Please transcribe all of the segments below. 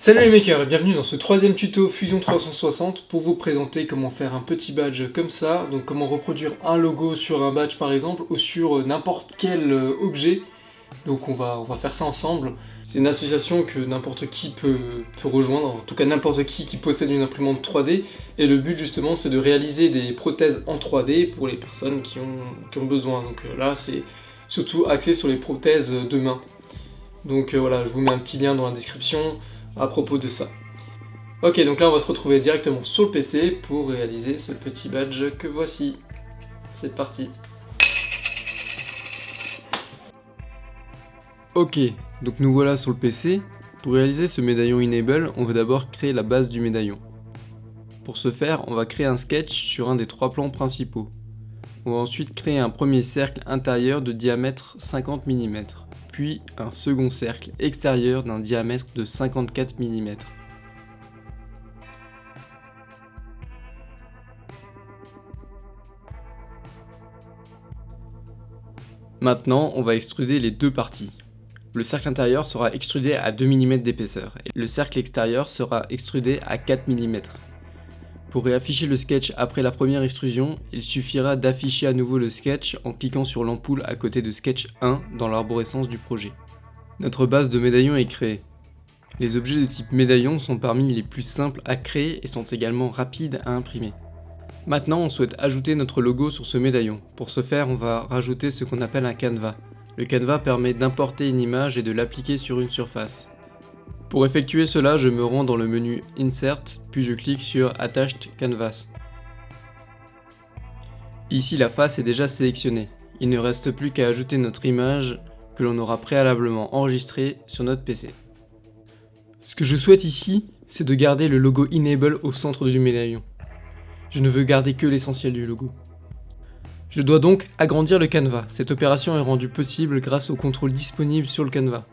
Salut les makers et bienvenue dans ce troisième tuto Fusion 360 pour vous présenter comment faire un petit badge comme ça, donc comment reproduire un logo sur un badge par exemple ou sur n'importe quel euh, objet. Donc on va, faire ça ensemble. C'est une association que n'importe qui peut, rejoindre, en tout cas n'importe qui qui possède une imprimante 3D. Et le but justement c'est de réaliser des prothèses en 3D pour les personnes qui ont, qui ont besoin. Donc euh, là c'est surtout axé sur les prothèses de main. Donc euh, voilà, je vous mets un petit lien dans la description à propos de ça. Ok, donc là on va se retrouver directement sur le PC pour réaliser ce petit badge que voici. C'est parti. Ok, donc nous voilà sur le PC. Pour réaliser ce médaillon Enable, on va d'abord créer la base du médaillon. Pour ce faire, on va créer un sketch sur un des trois plans principaux. On va ensuite créer un premier cercle intérieur de diamètre 50 mm puis un second cercle extérieur d'un diamètre de 54 mm. Maintenant, on va extruder les deux parties. Le cercle intérieur sera extrudé à 2 mm d'épaisseur et le cercle extérieur sera extrudé à 4 mm. Pour réafficher le sketch après la première extrusion, il suffira d'afficher à nouveau le sketch en cliquant sur l'ampoule à côté de sketch 1 dans l'arborescence du projet. Notre base de médaillon est créée. Les objets de type médaillon sont parmi les plus simples à créer et sont également rapides à imprimer. Maintenant on souhaite ajouter notre logo sur ce médaillon. Pour ce faire on va rajouter ce qu'on appelle un canevas. Le canevas permet d'importer une image et de l'appliquer sur une surface. Pour effectuer cela, je me rends dans le menu Insert, puis je clique sur Attached Canvas. Ici la face est déjà sélectionnée. Il ne reste plus qu'à ajouter notre image que l'on aura préalablement enregistrée sur notre PC. Ce que je souhaite ici, c'est de garder le logo Enable au centre du médaillon. Je ne veux garder que l'essentiel du logo. Je dois donc agrandir le canevas. Cette opération est rendue possible grâce au contrôle disponible sur le canevas.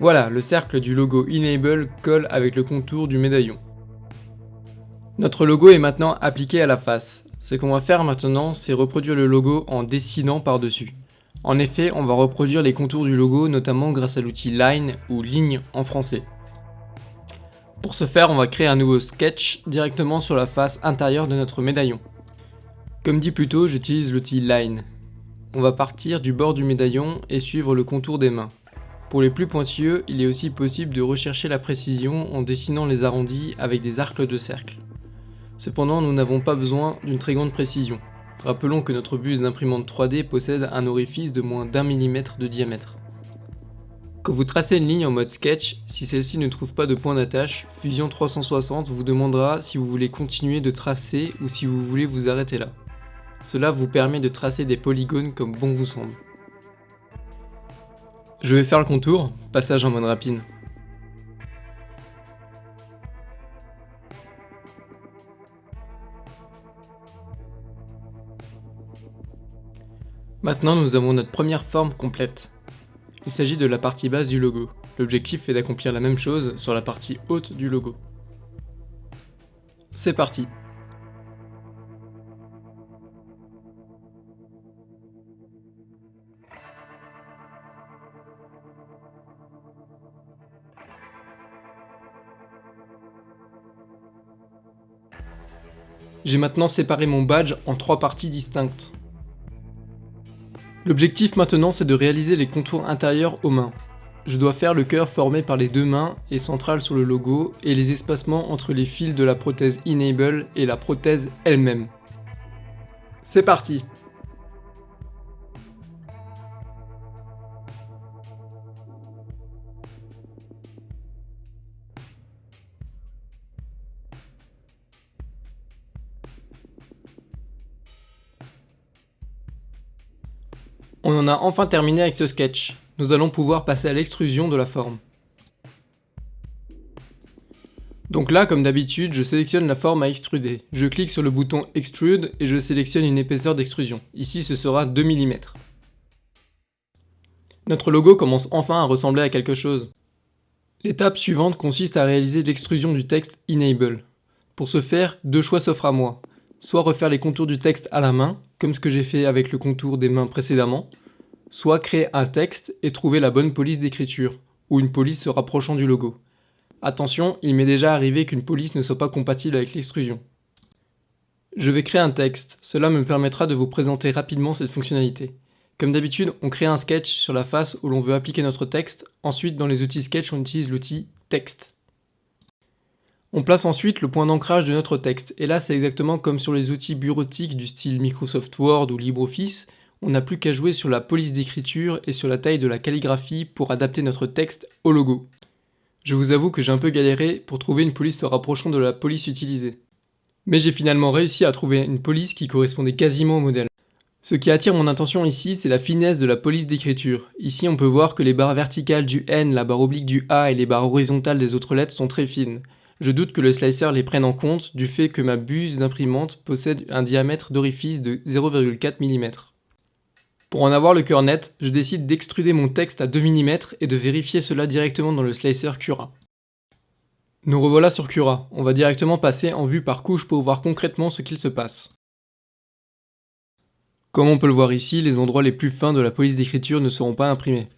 Voilà, le cercle du logo Enable colle avec le contour du médaillon. Notre logo est maintenant appliqué à la face. Ce qu'on va faire maintenant, c'est reproduire le logo en dessinant par-dessus. En effet, on va reproduire les contours du logo, notamment grâce à l'outil Line ou Ligne en français. Pour ce faire, on va créer un nouveau sketch directement sur la face intérieure de notre médaillon. Comme dit plus tôt, j'utilise l'outil Line. On va partir du bord du médaillon et suivre le contour des mains. Pour les plus pointilleux, il est aussi possible de rechercher la précision en dessinant les arrondis avec des arcs de cercle. Cependant, nous n'avons pas besoin d'une très grande précision. Rappelons que notre buse d'imprimante 3D possède un orifice de moins d'un millimètre de diamètre. Quand vous tracez une ligne en mode sketch, si celle-ci ne trouve pas de point d'attache, Fusion 360 vous demandera si vous voulez continuer de tracer ou si vous voulez vous arrêter là. Cela vous permet de tracer des polygones comme bon vous semble. Je vais faire le contour, passage en mode rapide. Maintenant nous avons notre première forme complète. Il s'agit de la partie basse du logo. L'objectif est d'accomplir la même chose sur la partie haute du logo. C'est parti J'ai maintenant séparé mon badge en trois parties distinctes. L'objectif maintenant c'est de réaliser les contours intérieurs aux mains. Je dois faire le cœur formé par les deux mains et central sur le logo et les espacements entre les fils de la prothèse Enable et la prothèse elle-même. C'est parti On en a enfin terminé avec ce sketch. Nous allons pouvoir passer à l'extrusion de la forme. Donc là, comme d'habitude, je sélectionne la forme à extruder. Je clique sur le bouton Extrude et je sélectionne une épaisseur d'extrusion. Ici, ce sera 2 mm. Notre logo commence enfin à ressembler à quelque chose. L'étape suivante consiste à réaliser l'extrusion du texte Enable. Pour ce faire, deux choix s'offrent à moi soit refaire les contours du texte à la main, comme ce que j'ai fait avec le contour des mains précédemment, soit créer un texte et trouver la bonne police d'écriture, ou une police se rapprochant du logo. Attention, il m'est déjà arrivé qu'une police ne soit pas compatible avec l'extrusion. Je vais créer un texte, cela me permettra de vous présenter rapidement cette fonctionnalité. Comme d'habitude, on crée un sketch sur la face où l'on veut appliquer notre texte, ensuite dans les outils sketch on utilise l'outil texte. On place ensuite le point d'ancrage de notre texte, et là c'est exactement comme sur les outils bureautiques du style Microsoft Word ou LibreOffice, on n'a plus qu'à jouer sur la police d'écriture et sur la taille de la calligraphie pour adapter notre texte au logo. Je vous avoue que j'ai un peu galéré pour trouver une police se rapprochant de la police utilisée. Mais j'ai finalement réussi à trouver une police qui correspondait quasiment au modèle. Ce qui attire mon attention ici, c'est la finesse de la police d'écriture. Ici, on peut voir que les barres verticales du N, la barre oblique du A et les barres horizontales des autres lettres sont très fines. Je doute que le slicer les prenne en compte du fait que ma buse d'imprimante possède un diamètre d'orifice de 0,4 mm. Pour en avoir le cœur net, je décide d'extruder mon texte à 2 mm et de vérifier cela directement dans le slicer Cura. Nous revoilà sur Cura, on va directement passer en vue par couche pour voir concrètement ce qu'il se passe. Comme on peut le voir ici, les endroits les plus fins de la police d'écriture ne seront pas imprimés.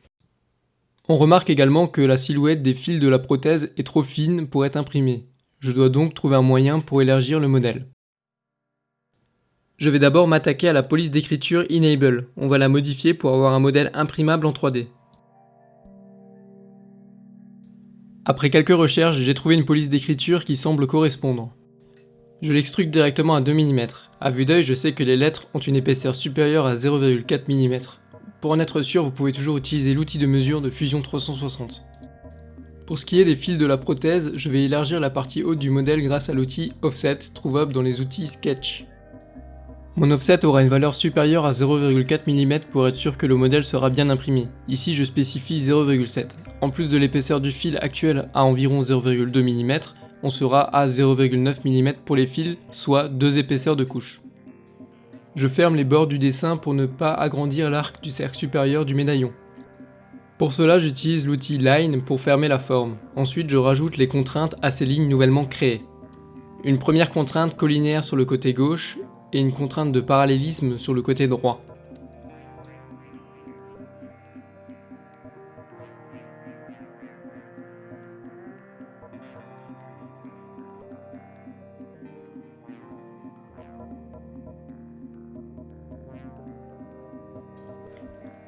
On remarque également que la silhouette des fils de la prothèse est trop fine pour être imprimée. Je dois donc trouver un moyen pour élargir le modèle. Je vais d'abord m'attaquer à la police d'écriture Enable. On va la modifier pour avoir un modèle imprimable en 3D. Après quelques recherches, j'ai trouvé une police d'écriture qui semble correspondre. Je l'extrude directement à 2 mm. A vue d'œil, je sais que les lettres ont une épaisseur supérieure à 0,4 mm. Pour en être sûr, vous pouvez toujours utiliser l'outil de mesure de Fusion 360. Pour ce qui est des fils de la prothèse, je vais élargir la partie haute du modèle grâce à l'outil Offset, trouvable dans les outils Sketch. Mon offset aura une valeur supérieure à 0,4 mm pour être sûr que le modèle sera bien imprimé. Ici je spécifie 0,7. En plus de l'épaisseur du fil actuel à environ 0,2 mm, on sera à 0,9 mm pour les fils, soit deux épaisseurs de couche. Je ferme les bords du dessin pour ne pas agrandir l'arc du cercle supérieur du médaillon. Pour cela, j'utilise l'outil Line pour fermer la forme. Ensuite, je rajoute les contraintes à ces lignes nouvellement créées. Une première contrainte collinaire sur le côté gauche et une contrainte de parallélisme sur le côté droit.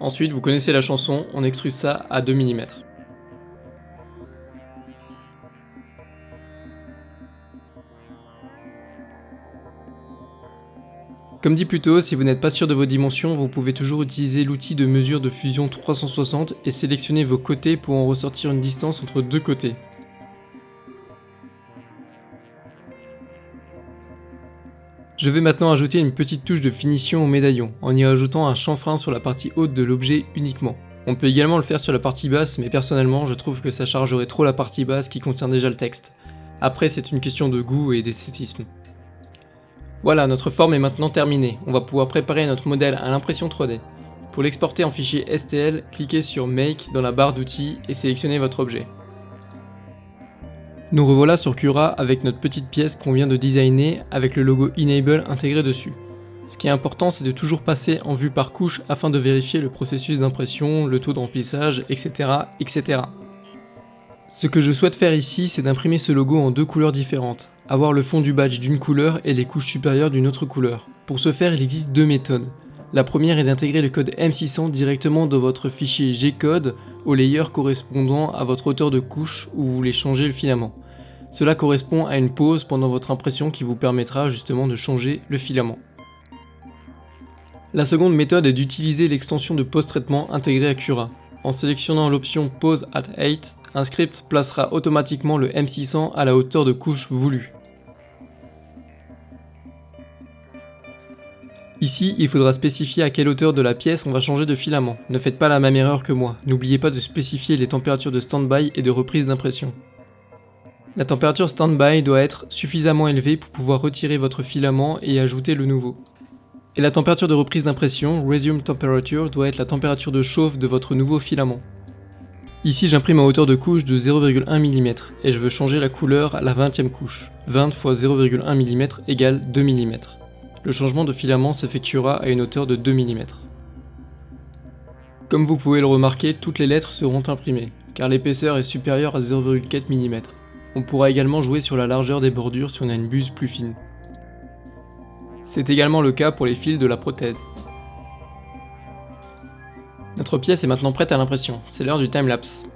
Ensuite, vous connaissez la chanson, on extrude ça à 2 mm. Comme dit plus tôt, si vous n'êtes pas sûr de vos dimensions, vous pouvez toujours utiliser l'outil de mesure de fusion 360 et sélectionner vos côtés pour en ressortir une distance entre deux côtés. Je vais maintenant ajouter une petite touche de finition au médaillon, en y ajoutant un chanfrein sur la partie haute de l'objet uniquement. On peut également le faire sur la partie basse, mais personnellement je trouve que ça chargerait trop la partie basse qui contient déjà le texte. Après c'est une question de goût et d'esthétisme. Voilà, notre forme est maintenant terminée. On va pouvoir préparer notre modèle à l'impression 3D. Pour l'exporter en fichier STL, cliquez sur Make dans la barre d'outils et sélectionnez votre objet. Nous revoilà sur Cura avec notre petite pièce qu'on vient de designer avec le logo Enable intégré dessus. Ce qui est important, c'est de toujours passer en vue par couche afin de vérifier le processus d'impression, le taux de remplissage, etc., etc. Ce que je souhaite faire ici, c'est d'imprimer ce logo en deux couleurs différentes, avoir le fond du badge d'une couleur et les couches supérieures d'une autre couleur. Pour ce faire, il existe deux méthodes. La première est d'intégrer le code M600 directement dans votre fichier G-code au layer correspondant à votre hauteur de couche où vous voulez changer le filament. Cela correspond à une pause pendant votre impression qui vous permettra justement de changer le filament. La seconde méthode est d'utiliser l'extension de post-traitement intégrée à Cura. En sélectionnant l'option Pause at 8, un script placera automatiquement le M600 à la hauteur de couche voulue. Ici, il faudra spécifier à quelle hauteur de la pièce on va changer de filament. Ne faites pas la même erreur que moi. N'oubliez pas de spécifier les températures de stand-by et de reprise d'impression. La température stand-by doit être suffisamment élevée pour pouvoir retirer votre filament et ajouter le nouveau. Et la température de reprise d'impression, Resume Temperature, doit être la température de chauffe de votre nouveau filament. Ici j'imprime en hauteur de couche de 0,1 mm et je veux changer la couleur à la 20e couche. 20 x 0,1 mm égale 2 mm. Le changement de filament s'effectuera à une hauteur de 2 mm. Comme vous pouvez le remarquer, toutes les lettres seront imprimées, car l'épaisseur est supérieure à 0,4 mm. On pourra également jouer sur la largeur des bordures si on a une buse plus fine. C'est également le cas pour les fils de la prothèse. Notre pièce est maintenant prête à l'impression, c'est l'heure du timelapse.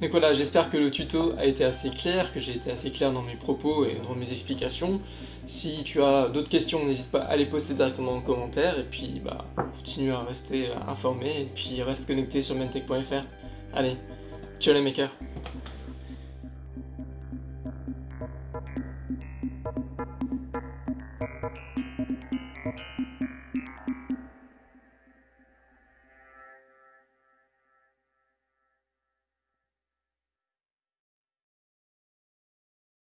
Donc voilà, j'espère que le tuto a été assez clair, que j'ai été assez clair dans mes propos et dans mes explications. Si tu as d'autres questions, n'hésite pas à les poster directement en commentaire, et puis bah, continue à rester informé, et puis reste connecté sur mentech.fr. Allez, ciao les makers